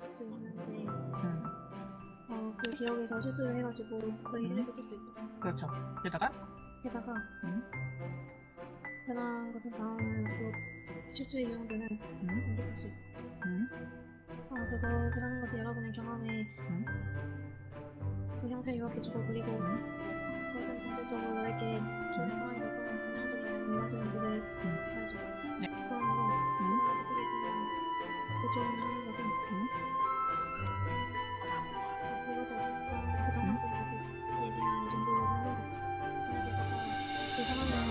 수도 있는데 음. 어, 그 기억에서 실수를 해가지고 그런 일을 했을 수도 있고 그렇죠. 게다가 게다가 음. 변한 것은 다음은 또 실수에 이용되는 음. 인식 수있 음. 아, 어, 그것을 하는 것이 여러분의 경험에 음. 그 형태를 요약해 주고 그리고 그것은 본질적으로 이렇게 좋은 상황이 될 것 같은 형성이나 이런 정도를 알려주고 그런 거 여러 가지 식의 그냥 그 좋은 그 상황에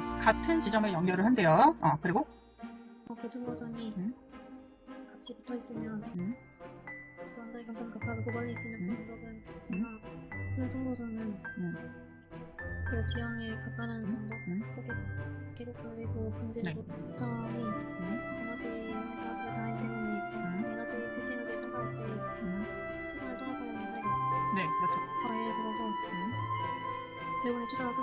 그렇죠. 같은 지점에 연결을 한대요. 어, 그리고 어, 그두 버전이 음. 같이 붙어 있으면 음. 그 언덕이 감상 급하고 멀리 있으면 그 음. 음. 아, 그 통로선은 음. 그 지형에 가까운 정도 음. 그게 계곡 그리고 금지고 점이 에너지 자식을 다하기 때문에 음. 에너지 피칭을 통과할 때 음, 시간을 사이가 네, 그렇죠. 어, 예를 들어서 음, 대부분의 투자가 후